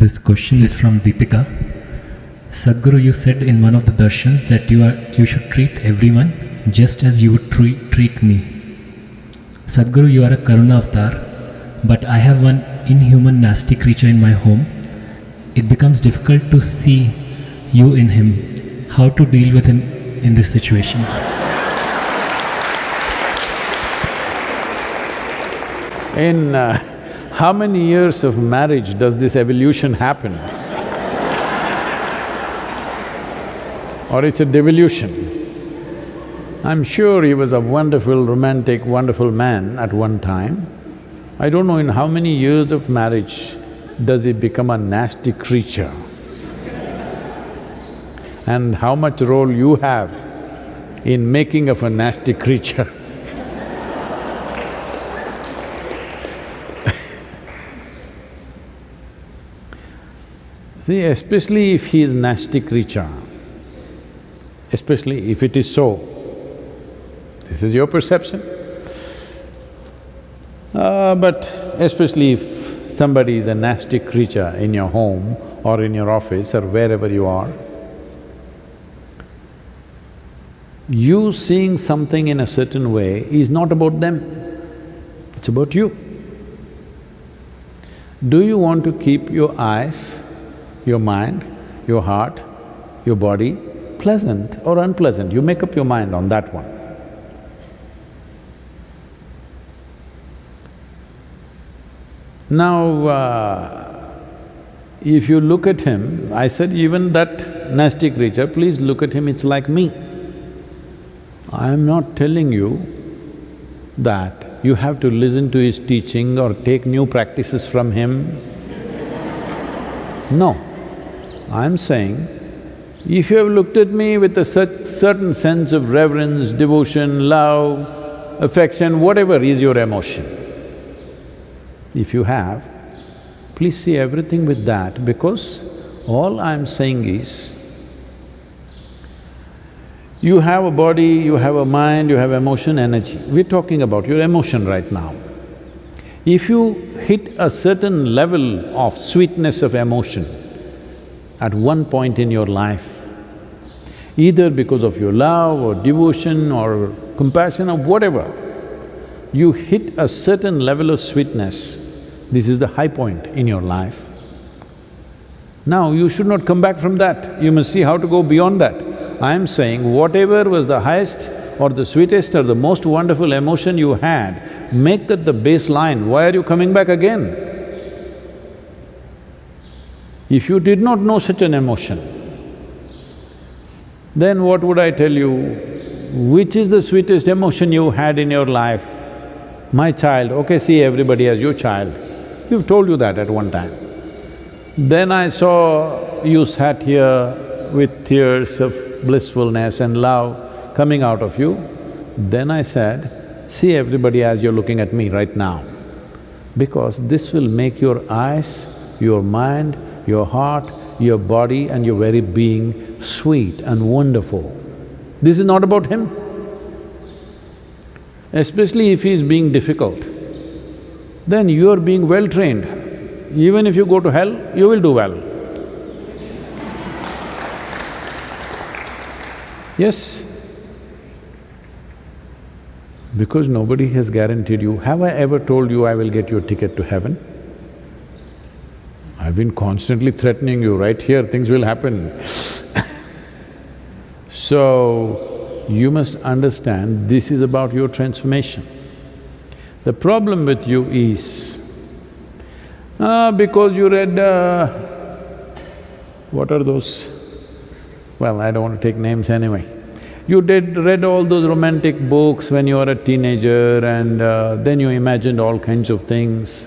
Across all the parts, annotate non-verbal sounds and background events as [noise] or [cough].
This question is from Deepika. Sadhguru, you said in one of the darshans that you are you should treat everyone just as you would treat, treat me. Sadhguru, you are a Karuna avatar, but I have one inhuman, nasty creature in my home. It becomes difficult to see you in him. How to deal with him in this situation? In uh, how many years of marriage does this evolution happen? or it's a devolution? I'm sure he was a wonderful, romantic, wonderful man at one time. I don't know in how many years of marriage does he become a nasty creature and how much role you have in making of a nasty creature. [laughs] See, especially if he is nasty creature, especially if it is so, this is your perception. Uh, but especially if somebody is a nasty creature in your home or in your office or wherever you are, you seeing something in a certain way is not about them, it's about you. Do you want to keep your eyes your mind, your heart, your body, pleasant or unpleasant, you make up your mind on that one. Now, uh, if you look at him, I said even that nasty creature, please look at him, it's like me. I am not telling you that you have to listen to his teaching or take new practices from him. No. I'm saying, if you have looked at me with a certain sense of reverence, devotion, love, affection, whatever is your emotion, if you have, please see everything with that because all I'm saying is, you have a body, you have a mind, you have emotion, energy. We're talking about your emotion right now. If you hit a certain level of sweetness of emotion, at one point in your life, either because of your love or devotion or compassion or whatever, you hit a certain level of sweetness, this is the high point in your life. Now, you should not come back from that, you must see how to go beyond that. I am saying whatever was the highest or the sweetest or the most wonderful emotion you had, make that the baseline, why are you coming back again? If you did not know such an emotion, then what would I tell you? Which is the sweetest emotion you had in your life? My child, okay, see everybody as your child. We've told you that at one time. Then I saw you sat here with tears of blissfulness and love coming out of you. Then I said, see everybody as you're looking at me right now. Because this will make your eyes, your mind, your heart, your body and your very being sweet and wonderful. This is not about him. Especially if he is being difficult, then you are being well trained. Even if you go to hell, you will do well. Yes. Because nobody has guaranteed you, have I ever told you I will get your ticket to heaven? I've been constantly threatening you, right here things will happen So, you must understand this is about your transformation. The problem with you is, ah, because you read, uh, what are those? Well, I don't want to take names anyway. You did… read all those romantic books when you were a teenager and uh, then you imagined all kinds of things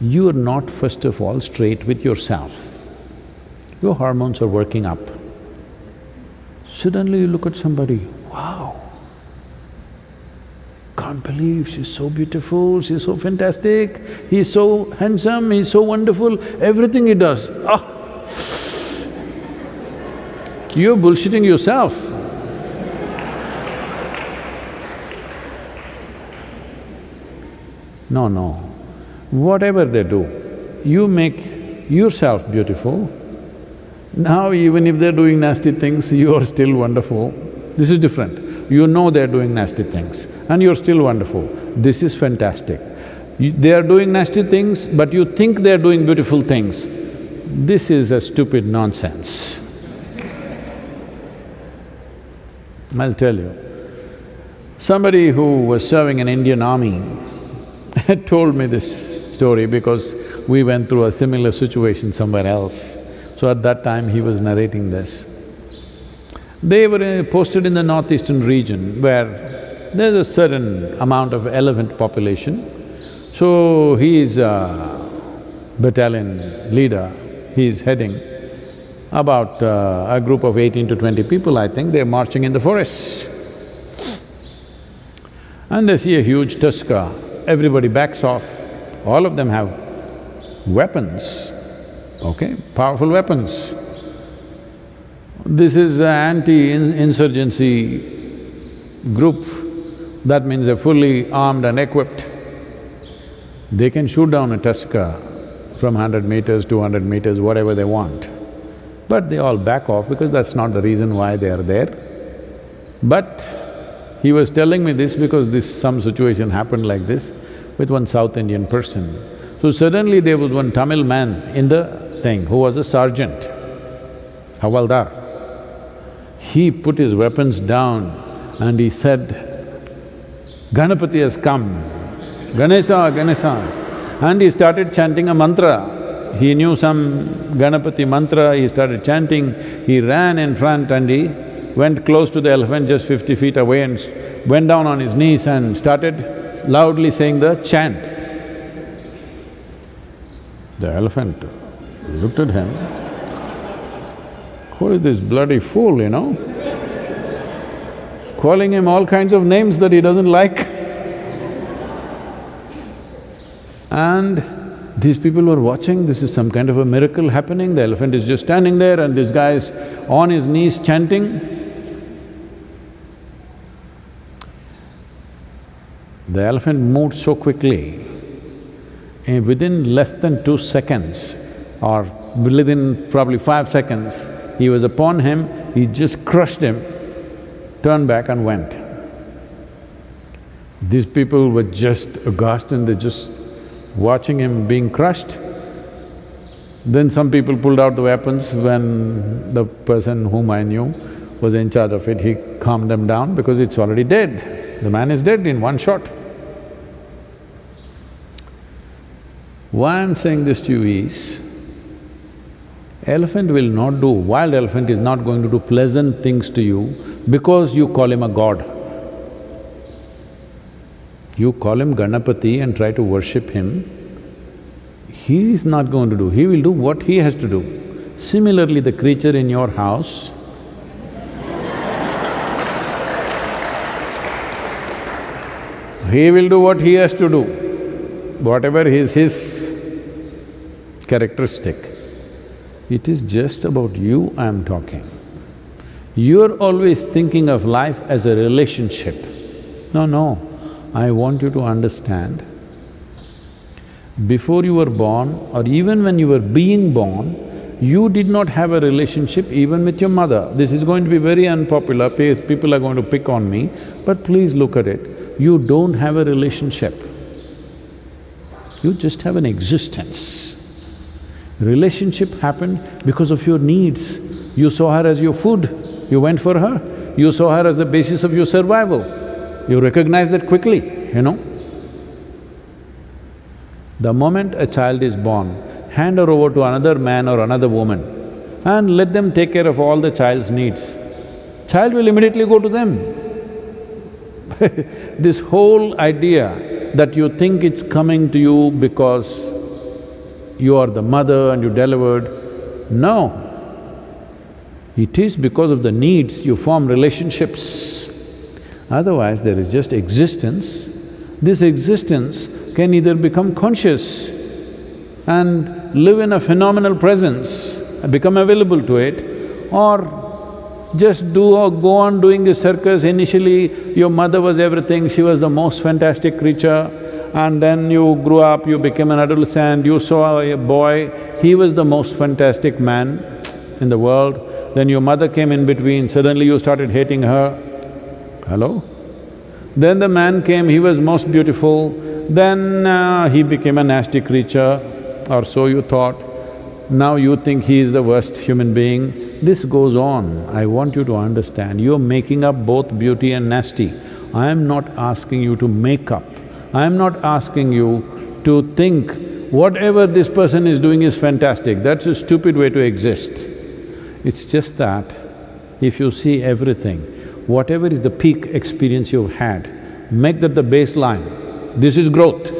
you are not first of all straight with yourself. Your hormones are working up. Suddenly you look at somebody, wow, can't believe she's so beautiful, she's so fantastic, he's so handsome, he's so wonderful, everything he does, ah! You're bullshitting yourself. No, no, whatever they do, you make yourself beautiful. Now even if they're doing nasty things, [laughs] you're still wonderful. This is different. You know they're doing nasty things and you're still wonderful. This is fantastic. You, they are doing nasty things, but you think they're doing beautiful things. This is a stupid nonsense. [laughs] I'll tell you. Somebody who was serving in Indian army had [laughs] told me this story because we went through a similar situation somewhere else. So at that time, he was narrating this. They were uh, posted in the northeastern region where there's a certain amount of elephant population. So he is a battalion leader, he is heading about uh, a group of eighteen to twenty people, I think, they're marching in the forest. And they see a huge tusker, everybody backs off, all of them have weapons, okay, powerful weapons. This is an anti-insurgency group, that means they're fully armed and equipped. They can shoot down a tusker from hundred meters, two hundred meters, whatever they want. But they all back off because that's not the reason why they are there. But he was telling me this because this… some situation happened like this with one South Indian person. So suddenly there was one Tamil man in the thing who was a sergeant, Havaldar. He put his weapons down and he said, Ganapati has come, Ganesha, Ganesha. And he started chanting a mantra. He knew some Ganapati mantra, he started chanting. He ran in front and he went close to the elephant, just fifty feet away and went down on his knees and started loudly saying the chant. The elephant looked at him, who is this bloody fool, you know? Calling him all kinds of names that he doesn't like. And these people were watching, this is some kind of a miracle happening, the elephant is just standing there and this guy is on his knees chanting. The elephant moved so quickly, within less than two seconds or within probably five seconds, he was upon him, he just crushed him, turned back and went. These people were just aghast and they just watching him being crushed. Then some people pulled out the weapons when the person whom I knew was in charge of it, he calmed them down because it's already dead. The man is dead in one shot. Why I'm saying this to you is, elephant will not do… wild elephant is not going to do pleasant things to you because you call him a god. You call him Ganapati and try to worship him, he is not going to do, he will do what he has to do. Similarly, the creature in your house, he will do what he has to do, whatever is his characteristic. It is just about you I'm talking. You're always thinking of life as a relationship. No, no, I want you to understand, before you were born or even when you were being born, you did not have a relationship even with your mother. This is going to be very unpopular, people are going to pick on me, but please look at it. You don't have a relationship. You just have an existence. Relationship happened because of your needs. You saw her as your food, you went for her. You saw her as the basis of your survival. You recognize that quickly, you know. The moment a child is born, hand her over to another man or another woman and let them take care of all the child's needs. Child will immediately go to them. [laughs] this whole idea that you think it's coming to you because you are the mother and you delivered, no. It is because of the needs you form relationships. Otherwise, there is just existence. This existence can either become conscious and live in a phenomenal presence, become available to it, or just do or go on doing the circus. Initially, your mother was everything, she was the most fantastic creature, and then you grew up, you became an adolescent, you saw a boy, he was the most fantastic man in the world, then your mother came in between, suddenly you started hating her. Hello? Then the man came, he was most beautiful, then uh, he became a nasty creature, or so you thought. Now you think he is the worst human being. This goes on. I want you to understand, you're making up both beauty and nasty. I am not asking you to make up. I am not asking you to think whatever this person is doing is fantastic. That's a stupid way to exist. It's just that if you see everything, whatever is the peak experience you've had, make that the baseline. This is growth.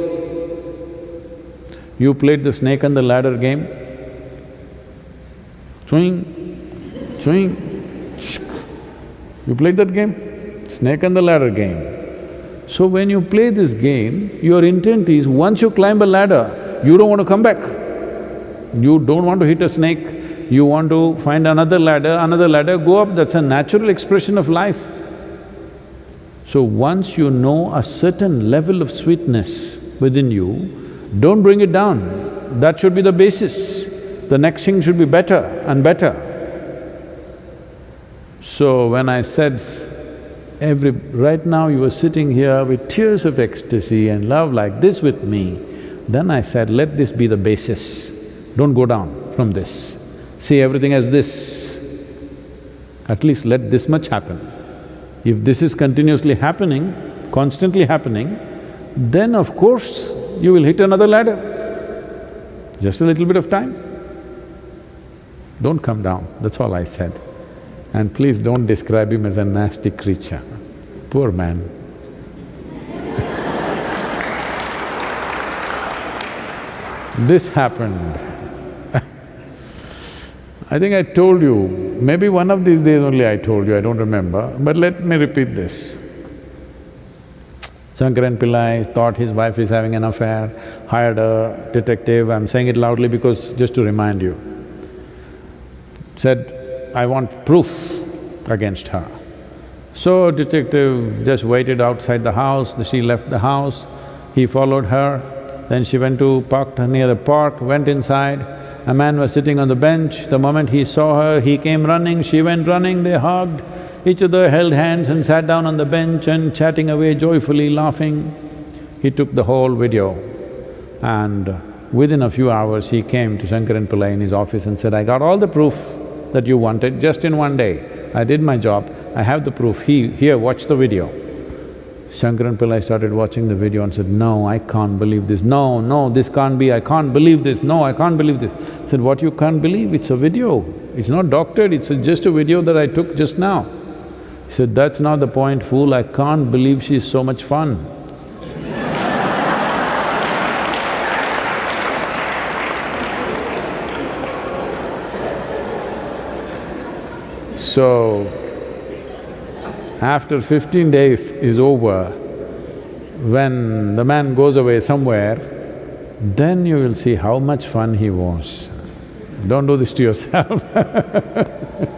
You played the snake and the ladder game, swing, swing, you played that game? Snake and the ladder game. So when you play this game, your intent is once you climb a ladder, you don't want to come back. You don't want to hit a snake, you want to find another ladder, another ladder, go up, that's a natural expression of life. So once you know a certain level of sweetness within you, don't bring it down. That should be the basis. The next thing should be better and better. So when I said every… right now you are sitting here with tears of ecstasy and love like this with me, then I said, let this be the basis, don't go down from this. See everything as this. At least let this much happen. If this is continuously happening, constantly happening, then of course you will hit another ladder. Just a little bit of time. Don't come down, that's all I said. And please don't describe him as a nasty creature. Poor man. this happened I think I told you, maybe one of these days only I told you, I don't remember, but let me repeat this. Shankaran Pillai thought his wife is having an affair, hired a detective, I'm saying it loudly because just to remind you. Said, I want proof against her. So detective just waited outside the house, she left the house, he followed her, then she went to park near the park, went inside, a man was sitting on the bench, the moment he saw her, he came running, she went running, they hugged, each other held hands and sat down on the bench and chatting away joyfully, laughing. He took the whole video. And within a few hours he came to Shankaran Pillai in his office and said, I got all the proof that you wanted just in one day. I did my job, I have the proof, he… here, watch the video. Shankaran Pillai started watching the video and said, no, I can't believe this, no, no, this can't be, I can't believe this, no, I can't believe this. I said, what you can't believe? It's a video, it's not doctored, it's just a video that I took just now. He said, that's not the point, fool, I can't believe she's so much fun. So, after fifteen days is over, when the man goes away somewhere, then you will see how much fun he was. Don't do this to yourself [laughs]